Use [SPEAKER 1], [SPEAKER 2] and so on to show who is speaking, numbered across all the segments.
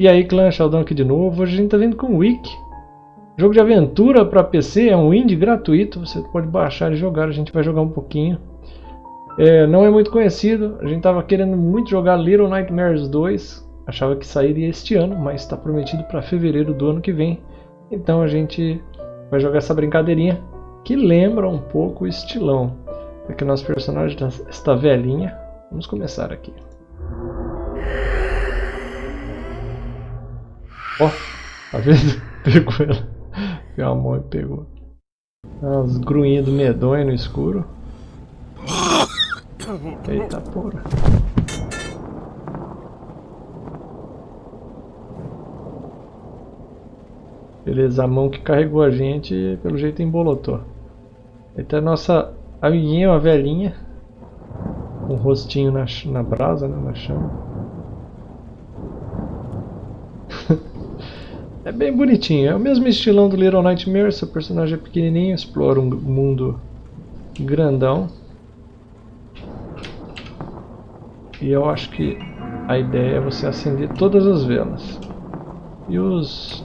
[SPEAKER 1] E aí, clã Sheldon aqui de novo. Hoje a gente tá vindo com Wiki. Jogo de aventura para PC, é um indie gratuito, você pode baixar e jogar, a gente vai jogar um pouquinho. É, não é muito conhecido, a gente estava querendo muito jogar Little Nightmares 2, achava que sairia este ano, mas está prometido para fevereiro do ano que vem. Então a gente vai jogar essa brincadeirinha que lembra um pouco o estilão. Aqui nosso personagem está velhinha. Vamos começar aqui. Ó, tá vendo? Pegou ela. Pegou a mão e pegou. As gruinhas do medonho no escuro. Eita porra. Beleza, a mão que carregou a gente, pelo jeito embolotou. Eita, a nossa amiguinha, uma velhinha. Com um rostinho na, na brasa, né, na chama. É bem bonitinho, é o mesmo estilão do Little Nightmares, seu personagem é pequenininho, explora um mundo grandão. E eu acho que a ideia é você acender todas as velas. E os,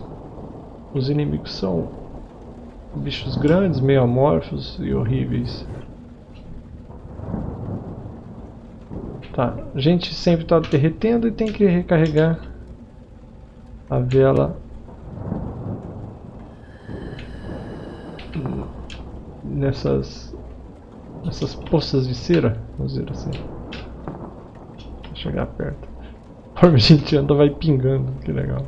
[SPEAKER 1] os inimigos são bichos grandes, meio amorfos e horríveis. Tá, a gente sempre está derretendo e tem que recarregar a vela nessas nessas poças de cera, vamos dizer assim. Vou chegar perto. Conforme a gente anda vai pingando, que legal.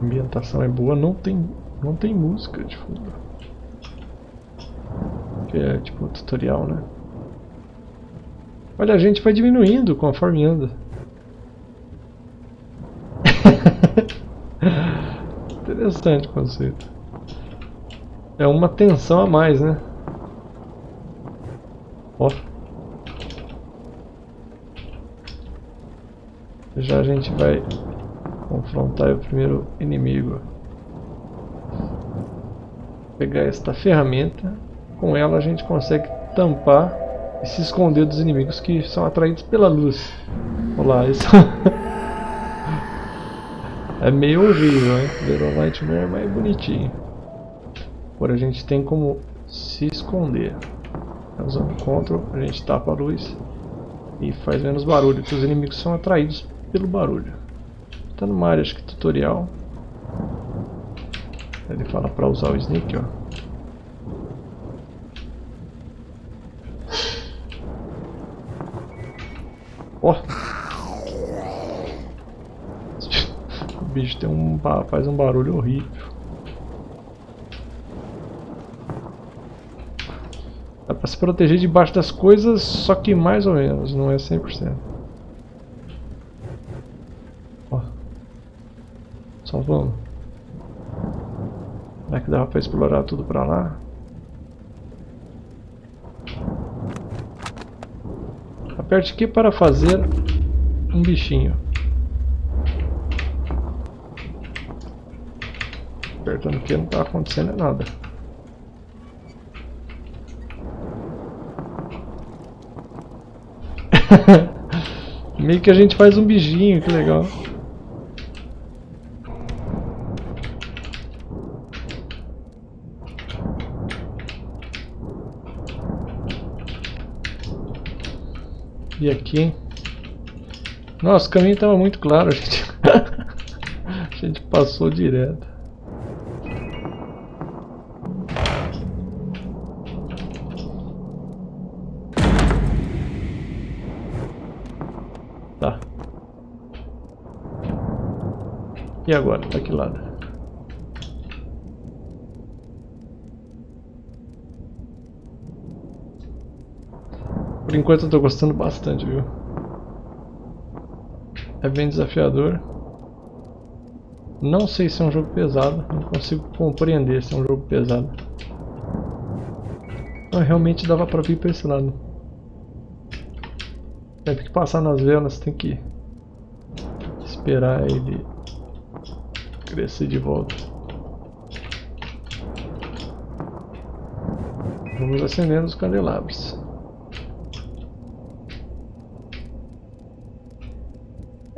[SPEAKER 1] A ambientação é boa, não tem, não tem música de fundo. Que é tipo tutorial, né? Olha, a gente vai diminuindo conforme anda. Interessante o conceito. É uma tensão a mais, né? Ó. Já a gente vai confrontar o primeiro inimigo. Pegar esta ferramenta. Com ela a gente consegue tampar e se esconder dos inimigos que são atraídos pela luz. Olá, isso... É meio horrível, hein? Little Nightmare é mais bonitinho. Agora a gente tem como se esconder. Usando Ctrl, a gente tapa a luz e faz menos barulho, que os inimigos são atraídos pelo barulho. Está numa área acho que tutorial. Ele fala para usar o sneak, ó. Ó! Oh. bicho tem um, faz um barulho horrível. Dá pra se proteger debaixo das coisas, só que mais ou menos, não é 100%. Ó. Só vamos. Será que dava pra explorar tudo pra lá? Aperte aqui para fazer um bichinho. apertando aqui não tá acontecendo nada. Meio que a gente faz um bichinho, que legal. E aqui? Nossa, o caminho estava muito claro, gente. a gente passou direto. E agora? Pra que lado? Por enquanto eu tô gostando bastante, viu? É bem desafiador. Não sei se é um jogo pesado, não consigo compreender se é um jogo pesado. Mas realmente dava pra vir pra esse lado. Tem que passar nas velas, tem que esperar ele crescer de volta. Vamos acendendo os candelabros.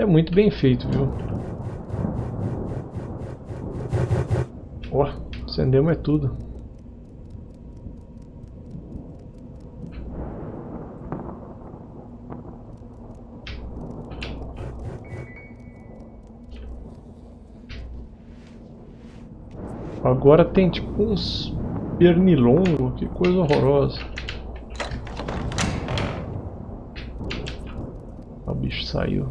[SPEAKER 1] é muito bem feito, viu? Ó, oh, acendemos é tudo. Agora tem tipo uns pernilongo, que coisa horrorosa. O bicho saiu.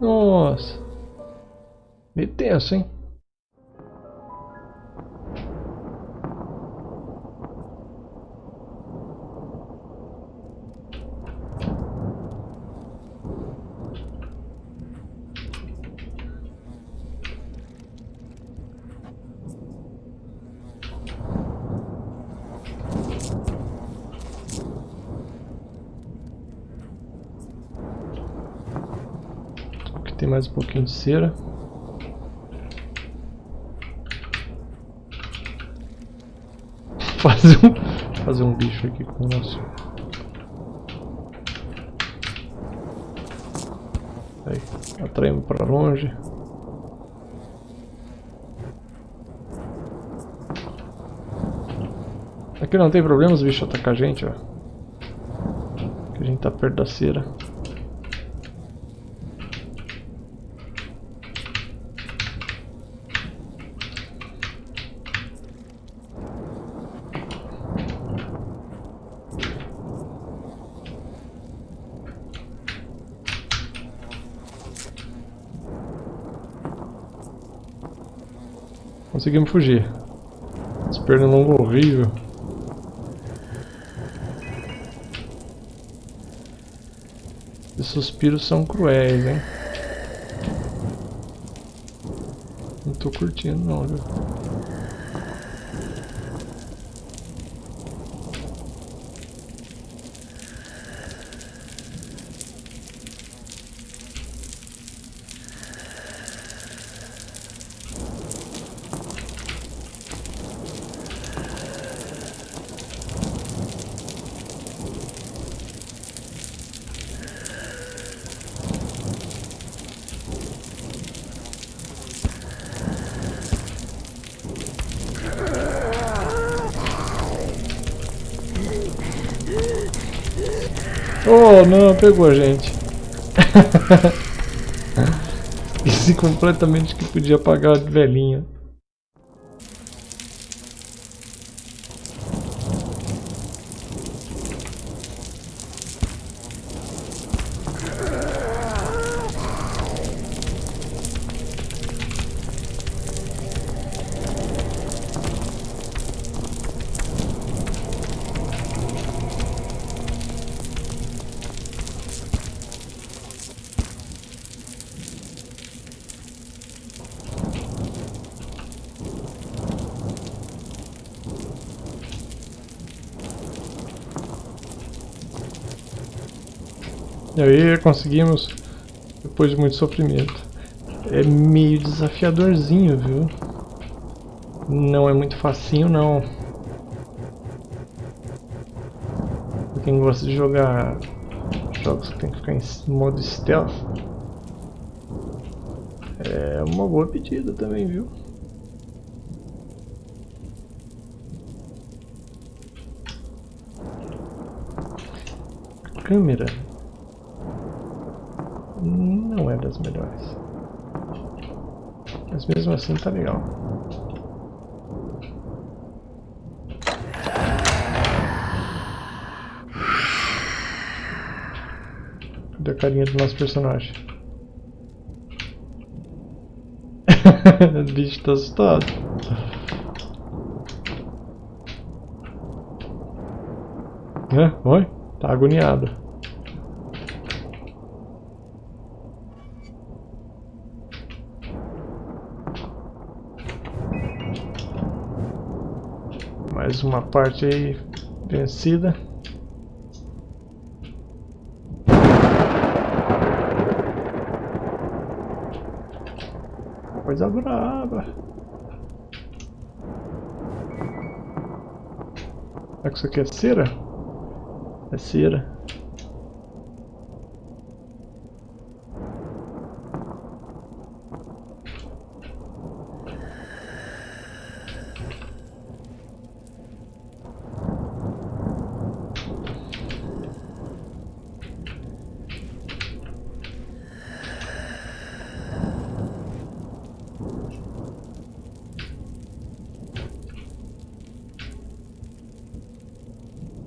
[SPEAKER 1] Nossa. Meio tenso, hein? Tem mais um pouquinho de cera. Fazer um, fazer um bicho aqui com o nosso... Aí, atraímos para longe. Aqui não tem problema os bichos atacar a gente, ó. Que a gente tá perto da cera. Conseguimos fugir. Esse pernilongo horrível. Os suspiros são cruéis, hein? Não tô curtindo não, viu? Não, pegou a gente. Esqueci completamente que podia apagar a velhinha. Aí conseguimos, depois de muito sofrimento. É meio desafiadorzinho, viu? Não é muito facinho não. Pra quem gosta de jogar jogos que tem que ficar em modo stealth, é uma boa pedida também, viu? câmera não é das melhores. Mas mesmo assim tá legal. Cadê a carinha do nosso personagem? o bicho tá assustado. É, oi? Tá agoniado. Mais uma parte aí vencida. Coisa brava. Será que isso aqui é cera? É cera.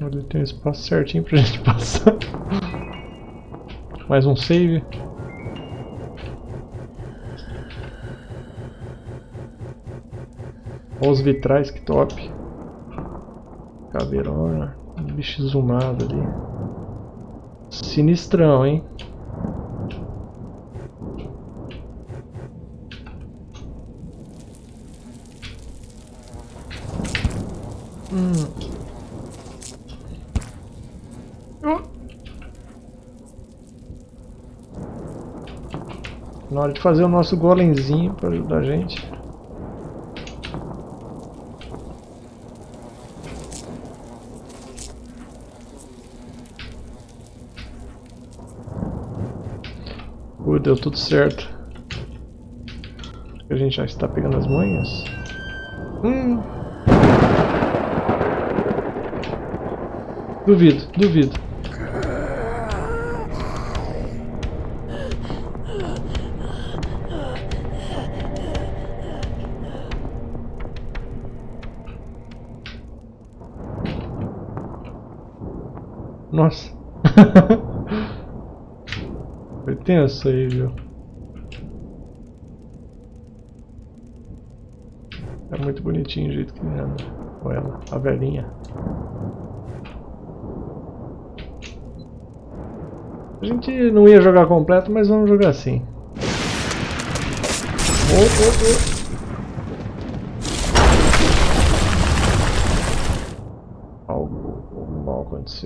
[SPEAKER 1] Tem um espaço certinho pra gente passar. Mais um save. Olha os vitrais, que top. Caveirona. Um bicho zoomado ali. Sinistrão, hein? Hum. Na hora de fazer o nosso golemzinho para ajudar a gente. Uh, deu tudo certo. A gente já está pegando as manhas. Hum. Duvido, duvido. Nossa. Foi tenso aí, viu? É muito bonitinho o jeito que ele anda. Olha ela, a velhinha. A gente não ia jogar completo, mas vamos jogar assim. Oh, oh, oh.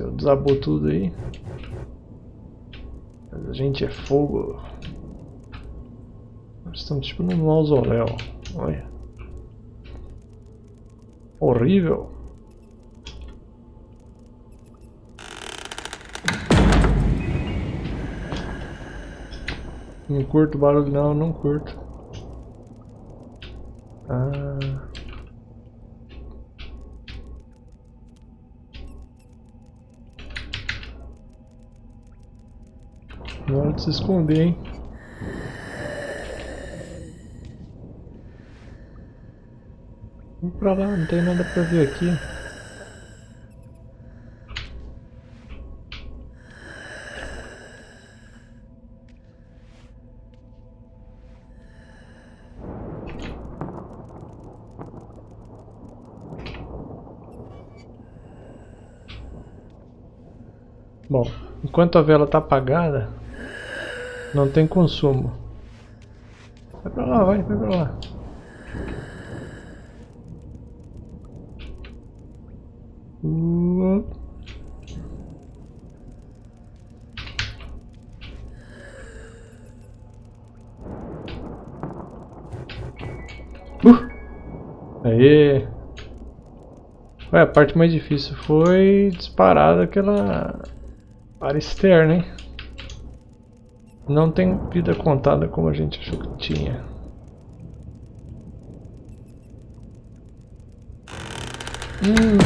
[SPEAKER 1] Aconteceu? Desabou tudo aí. Mas a gente é fogo. Nós estamos tipo num mausoléu. Olha. Horrível. Não curto barulho não, não curto. Ah... Na hora de se esconder, hein? Vamos pra lá, não tem nada pra ver aqui. Bom, enquanto a vela está apagada, não tem consumo. Vai pra lá, vai, vai pra lá. Uh. Aê! Ué, a parte mais difícil foi disparar daquela área externa, hein? Não tem vida contada como a gente achou que tinha. Hum.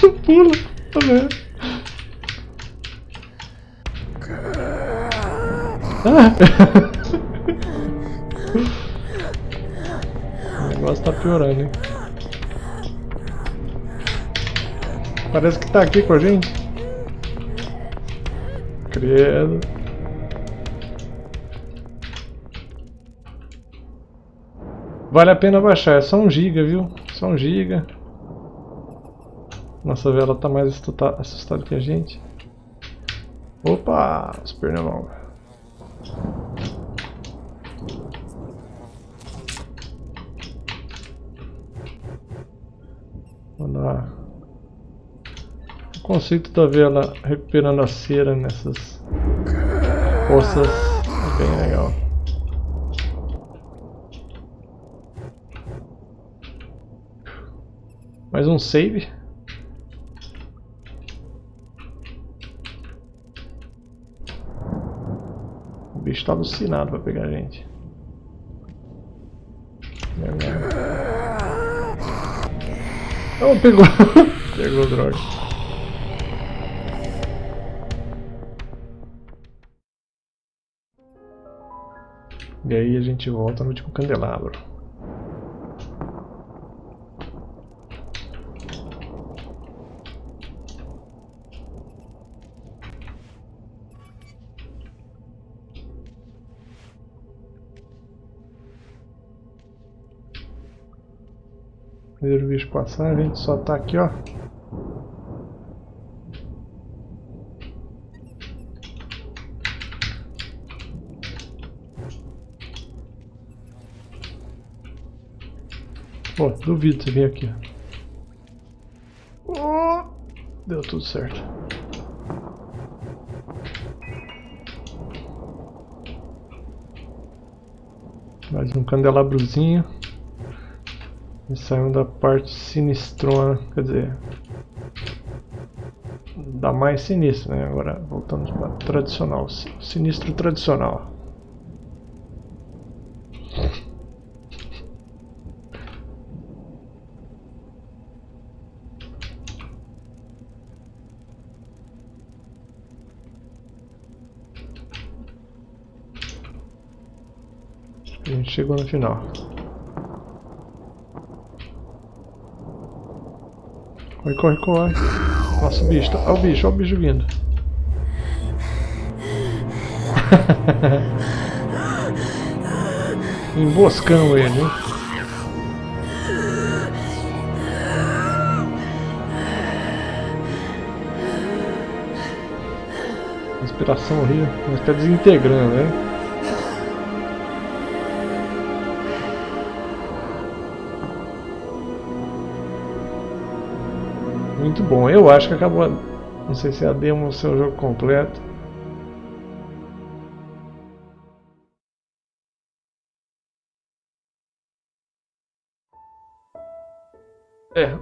[SPEAKER 1] Pula? Ah! negócio tá piorando, hein? Parece que tá aqui com a gente. Credo. Vale a pena baixar, é só um giga, viu? Só um giga. Nossa vela tá mais assustada que a gente. Opa, os pernilongos. Tá. O conceito da vela recuperando a cera nessas poças é bem legal. Mais um save. O bicho tá alucinado pra pegar a gente. Não, pegou. pegou droga. E aí a gente volta no último candelabro. Primeiro bicho passar, a gente só tá aqui, ó. Pô, duvido você vir aqui. Oh, deu tudo certo. Mais um candelabrozinho. E saímos da parte sinistrona, quer dizer, da mais sinistra, né? Agora voltamos para tradicional, sinistro tradicional. A gente chegou no final. Corre, corre, corre. Nossa, o bicho. Tá... Olha o bicho, olha o bicho vindo. Emboscamos ele? Respiração horrível. Mas tá desintegrando, né? Muito bom. Eu acho que acabou. Não sei se é a demo ou o seu jogo completo. É.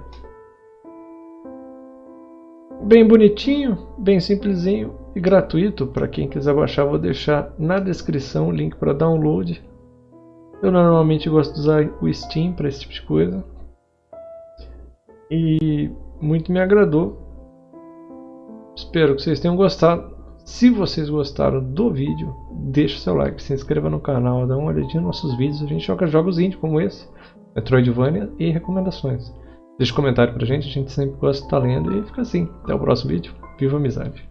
[SPEAKER 1] Bem bonitinho, bem simplesinho e gratuito. Para quem quiser baixar, vou deixar na descrição o link para download. Eu normalmente gosto de usar o Steam para esse tipo de coisa. E muito me agradou. Espero que vocês tenham gostado. Se vocês gostaram do vídeo, deixe seu like, se inscreva no canal, dá uma olhadinha nos nossos vídeos. A gente joga jogos indie como esse, Metroidvania e recomendações. Deixe um comentário pra gente, a gente sempre gosta de estar lendo e fica assim. Até o próximo vídeo. Viva a amizade!